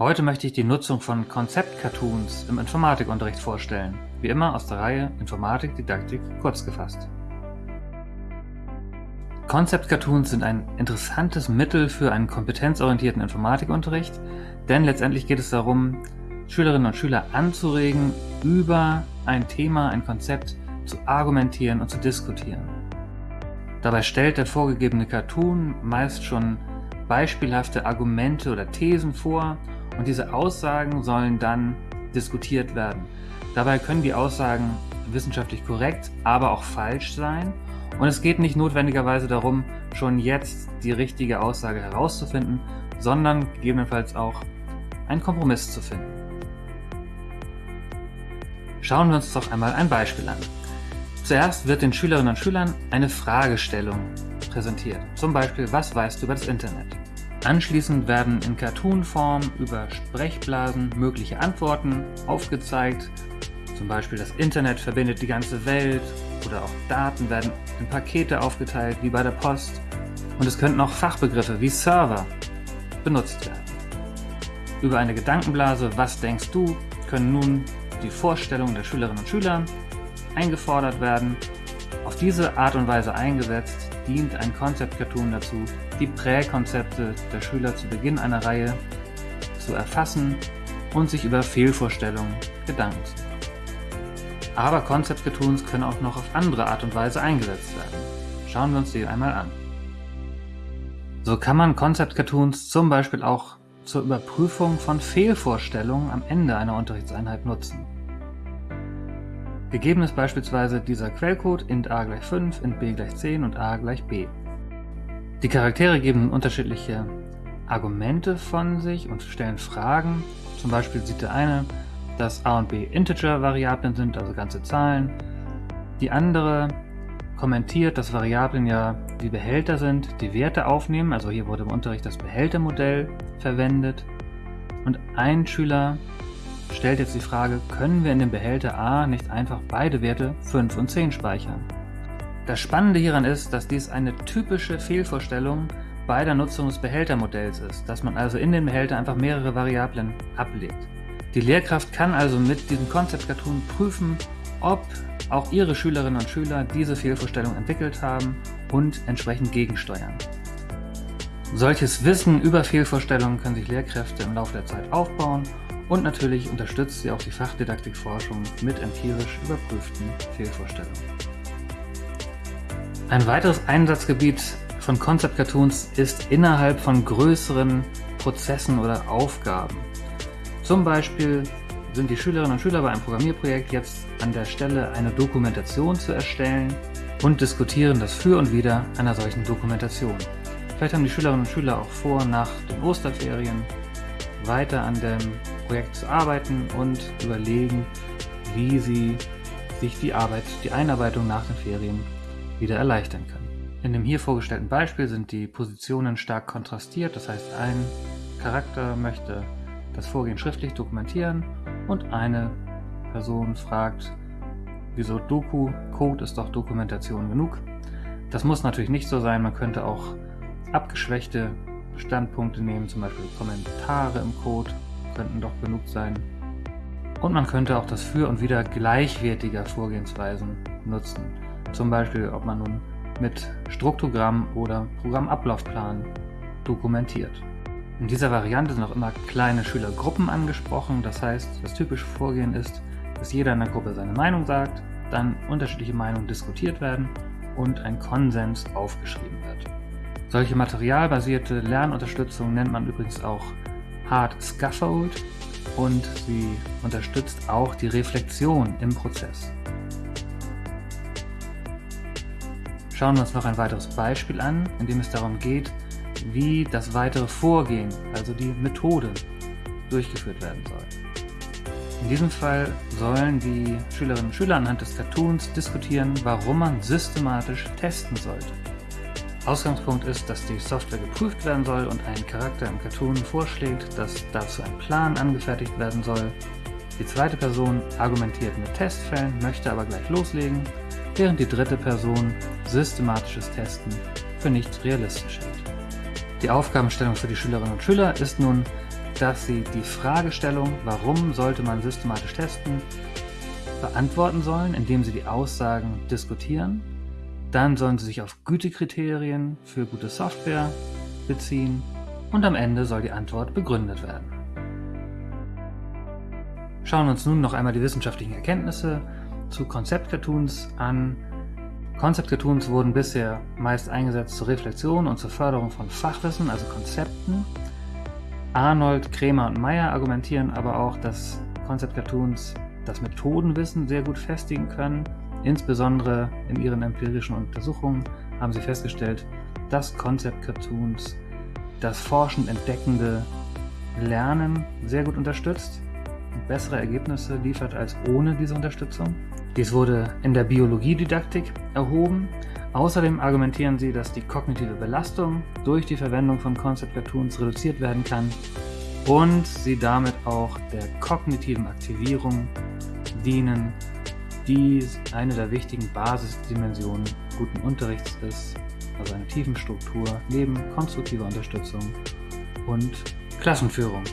Heute möchte ich die Nutzung von Konzept-Cartoons im Informatikunterricht vorstellen. Wie immer aus der Reihe Informatik-Didaktik kurz gefasst. Concept-Cartoons sind ein interessantes Mittel für einen kompetenzorientierten Informatikunterricht, denn letztendlich geht es darum, Schülerinnen und Schüler anzuregen, über ein Thema, ein Konzept zu argumentieren und zu diskutieren. Dabei stellt der vorgegebene Cartoon meist schon beispielhafte Argumente oder Thesen vor und diese Aussagen sollen dann diskutiert werden. Dabei können die Aussagen wissenschaftlich korrekt, aber auch falsch sein und es geht nicht notwendigerweise darum, schon jetzt die richtige Aussage herauszufinden, sondern gegebenenfalls auch einen Kompromiss zu finden. Schauen wir uns doch einmal ein Beispiel an. Zuerst wird den Schülerinnen und Schülern eine Fragestellung präsentiert. Zum Beispiel, was weißt du über das Internet? Anschließend werden in Cartoon-Form über Sprechblasen mögliche Antworten aufgezeigt. Zum Beispiel das Internet verbindet die ganze Welt oder auch Daten werden in Pakete aufgeteilt, wie bei der Post. Und es könnten auch Fachbegriffe wie Server benutzt werden. Über eine Gedankenblase Was denkst du? können nun die Vorstellungen der Schülerinnen und Schüler eingefordert werden. Auf diese Art und Weise eingesetzt dient ein Concept-Cartoon dazu, die Präkonzepte der Schüler zu Beginn einer Reihe zu erfassen und sich über Fehlvorstellungen Gedanken zu machen. Aber Concept-Cartoons können auch noch auf andere Art und Weise eingesetzt werden. Schauen wir uns die einmal an. So kann man Concept-Cartoons zum Beispiel auch zur Überprüfung von Fehlvorstellungen am Ende einer Unterrichtseinheit nutzen. Gegeben ist beispielsweise dieser Quellcode int a gleich 5, int b gleich 10 und a gleich b. Die Charaktere geben unterschiedliche Argumente von sich und stellen Fragen. Zum Beispiel sieht der eine dass a und b Integer-Variablen sind, also ganze Zahlen. Die andere kommentiert, dass Variablen ja wie Behälter sind, die Werte aufnehmen. Also hier wurde im Unterricht das Behältermodell verwendet. Und ein Schüler stellt jetzt die Frage, können wir in dem Behälter a nicht einfach beide Werte 5 und 10 speichern? Das Spannende hieran ist, dass dies eine typische Fehlvorstellung bei der Nutzung des Behältermodells ist, dass man also in den Behälter einfach mehrere Variablen ablegt. Die Lehrkraft kann also mit diesem Concept Cartoon prüfen, ob auch ihre Schülerinnen und Schüler diese Fehlvorstellung entwickelt haben und entsprechend gegensteuern. Solches Wissen über Fehlvorstellungen können sich Lehrkräfte im Laufe der Zeit aufbauen und natürlich unterstützt sie auch die Fachdidaktikforschung mit empirisch überprüften Fehlvorstellungen. Ein weiteres Einsatzgebiet von Concept Cartoons ist innerhalb von größeren Prozessen oder Aufgaben. Zum Beispiel sind die Schülerinnen und Schüler bei einem Programmierprojekt jetzt an der Stelle, eine Dokumentation zu erstellen und diskutieren das Für und Wider einer solchen Dokumentation. Vielleicht haben die Schülerinnen und Schüler auch vor, nach den Osterferien weiter an dem Projekt zu arbeiten und überlegen, wie sie sich die Arbeit, die Einarbeitung nach den Ferien wieder erleichtern können. In dem hier vorgestellten Beispiel sind die Positionen stark kontrastiert, das heißt ein Charakter möchte das Vorgehen schriftlich dokumentieren und eine Person fragt, wieso Doku, Code ist doch Dokumentation genug. Das muss natürlich nicht so sein, man könnte auch abgeschwächte Standpunkte nehmen, zum Beispiel Kommentare im Code könnten doch genug sein. Und man könnte auch das Für und Wider gleichwertiger Vorgehensweisen nutzen. Zum Beispiel, ob man nun mit Struktogramm oder Programmablaufplan dokumentiert. In dieser Variante sind auch immer kleine Schülergruppen angesprochen. Das heißt, das typische Vorgehen ist, dass jeder in der Gruppe seine Meinung sagt, dann unterschiedliche Meinungen diskutiert werden und ein Konsens aufgeschrieben wird. Solche materialbasierte Lernunterstützung nennt man übrigens auch Hard Scaffold und sie unterstützt auch die Reflexion im Prozess. Schauen wir uns noch ein weiteres Beispiel an, in dem es darum geht, wie das weitere Vorgehen, also die Methode, durchgeführt werden soll. In diesem Fall sollen die Schülerinnen und Schüler anhand des Cartoons diskutieren, warum man systematisch testen sollte. Ausgangspunkt ist, dass die Software geprüft werden soll und ein Charakter im Cartoon vorschlägt, dass dazu ein Plan angefertigt werden soll. Die zweite Person argumentiert mit Testfällen, möchte aber gleich loslegen, während die dritte Person systematisches Testen für nicht realistisch hält. Die Aufgabenstellung für die Schülerinnen und Schüler ist nun, dass Sie die Fragestellung, warum sollte man systematisch testen, beantworten sollen, indem Sie die Aussagen diskutieren. Dann sollen Sie sich auf Gütekriterien für gute Software beziehen und am Ende soll die Antwort begründet werden. Schauen wir uns nun noch einmal die wissenschaftlichen Erkenntnisse zu Konzept-Cartoons an. Konzept-Cartoons wurden bisher meist eingesetzt zur Reflexion und zur Förderung von Fachwissen, also Konzepten. Arnold, Kremer und Meyer argumentieren aber auch, dass Konzept-Cartoons das Methodenwissen sehr gut festigen können. Insbesondere in ihren empirischen Untersuchungen haben sie festgestellt, dass Concept-Cartoons das forschend entdeckende Lernen sehr gut unterstützt und bessere Ergebnisse liefert als ohne diese Unterstützung. Dies wurde in der Biologiedidaktik erhoben. Außerdem argumentieren sie, dass die kognitive Belastung durch die Verwendung von Concept Cartoons reduziert werden kann und sie damit auch der kognitiven Aktivierung dienen, die eine der wichtigen Basisdimensionen guten Unterrichts ist, also eine Tiefenstruktur neben konstruktiver Unterstützung und Klassenführung.